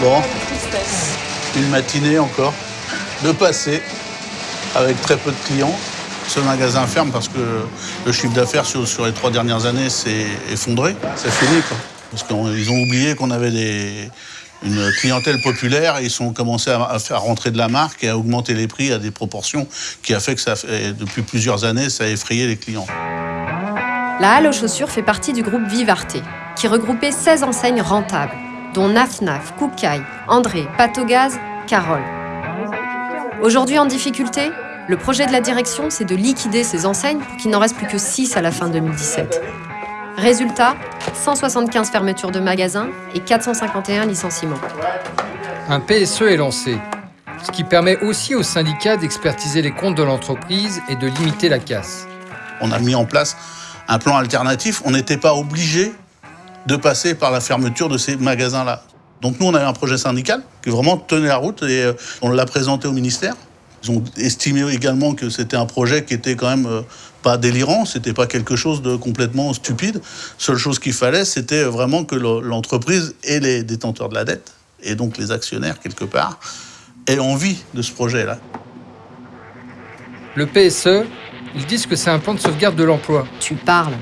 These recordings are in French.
Bon, une matinée encore de passer avec très peu de clients. Ce magasin ferme parce que le chiffre d'affaires sur, sur les trois dernières années s'est effondré. C'est fini, quoi. Parce qu'ils ont oublié qu'on avait des, une clientèle populaire et ils ont commencé à, à faire rentrer de la marque et à augmenter les prix à des proportions qui a fait que ça, fait- depuis plusieurs années, ça a effrayé les clients. La Halle aux chaussures fait partie du groupe Vivarté, qui regroupait 16 enseignes rentables, dont Naf Naf, Koukaï, André, Patogaz, Carole. Aujourd'hui en difficulté, le projet de la direction, c'est de liquider ces enseignes pour qu'il n'en reste plus que 6 à la fin 2017. Résultat, 175 fermetures de magasins et 451 licenciements. Un PSE est lancé, ce qui permet aussi aux syndicats d'expertiser les comptes de l'entreprise et de limiter la casse. On a mis en place un plan alternatif. On n'était pas obligé de passer par la fermeture de ces magasins-là. Donc nous, on avait un projet syndical qui vraiment tenait la route et euh, on l'a présenté au ministère. Ils ont estimé également que c'était un projet qui était quand même euh, pas délirant, c'était pas quelque chose de complètement stupide. Seule chose qu'il fallait, c'était vraiment que le- l'entreprise et les détenteurs de la dette, et donc les actionnaires quelque part, aient envie de ce projet-là. Le PSE, ils disent que c'est un plan de sauvegarde de l'emploi. Tu parles.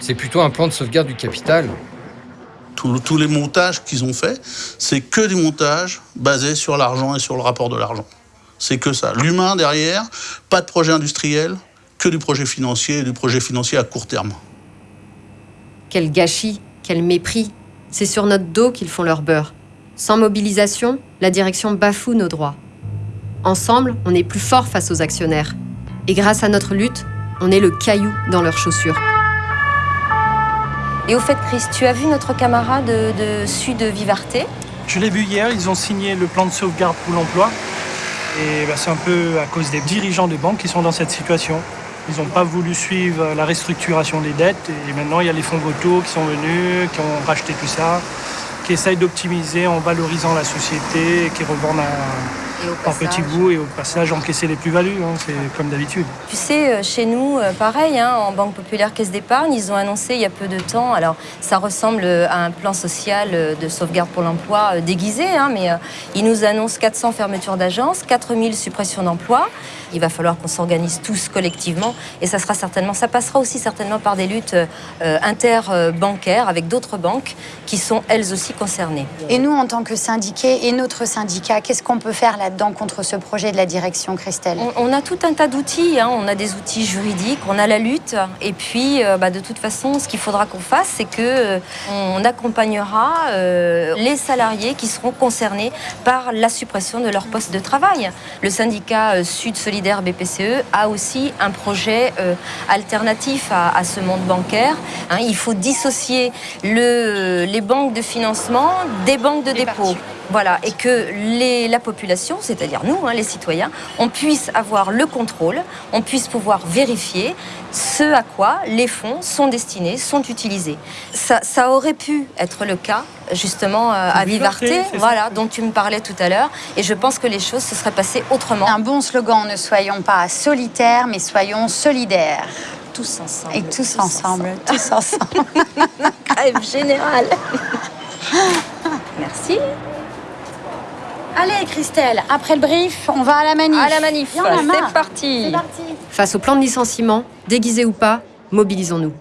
C'est plutôt un plan de sauvegarde du capital. Tous- les montages qu'ils ont faits, c'est que des montages basés sur l'argent et sur le rapport de l'argent. C'est que ça. L'humain derrière, pas de projet industriel, que du projet financier et du projet financier à court terme. Quel gâchis, quel mépris. C'est sur notre dos qu'ils font leur beurre. Sans mobilisation, la direction bafoue nos droits. Ensemble, on est plus fort face aux actionnaires. Et grâce à notre lutte, on est le caillou dans leurs chaussures. Et au fait, Chris, tu as vu notre camarade de, de Sud Vivarté Je l'ai vu hier, ils ont signé le plan de sauvegarde pour l'emploi. Et bah, c'est un peu à cause des dirigeants des banques qui sont dans cette situation. Ils n'ont pas voulu suivre la restructuration des dettes. Et maintenant, il y a les fonds vautours qui sont venus, qui ont racheté tout ça, qui essayent d'optimiser en valorisant la société et qui revendent un, Et au en petit bout et au passage encaisser les plus-values. hein, c'est comme d'habitude. Tu sais, euh, chez nous, euh, pareil, hein, en Banque Populaire Caisse d'Épargne, ils ont annoncé il y a peu de temps, alors ça ressemble euh, à un plan social de sauvegarde pour l'emploi déguisé, hein, mais euh, ils nous annoncent 400 fermetures d'agences, 4000 suppressions d'emplois. Il va falloir qu'on s'organise tous collectivement et ça sera certainement, ça passera aussi certainement par des luttes euh, interbancaires avec d'autres banques qui sont elles aussi concernées. Et nous, en tant que syndiqués et notre syndicat, qu'est-ce qu'on peut faire là-dedans contre ce projet de la direction, Christelle On, on a tout un tas d'outils, hein. on a des outils juridiques, on a la lutte, et puis euh, bah, de toute façon, ce qu'il faudra qu'on fasse, c'est que euh, on accompagnera euh, les salariés qui seront concernés par la suppression de leur poste de travail. Le syndicat euh, Sud Solidaire BPCE a aussi un projet alternatif à, à ce monde bancaire. hein. il faut dissocier le- les banques de financement des banques de dépôt. Voilà, et que les- la population, c'est-à-dire nous, hein, les citoyens, on puisse avoir le contrôle, on puisse pouvoir vérifier ce à quoi les fonds sont destinés, sont utilisés. Ça, ça aurait pu être le cas, justement, euh, à Vivarté, ça. voilà, dont tu me parlais tout à l'heure, et je pense que les choses se seraient passées autrement. Un bon slogan, ne soyons pas solitaires, mais soyons solidaires. Tous ensemble. Et tous ensemble, tous ensemble. Grève générale. Merci. Allez, Christelle, après le brief, on va à la manif. À la manif, c'est parti. C'est parti. Face au plan de licenciement, déguisé ou pas, mobilisons-nous.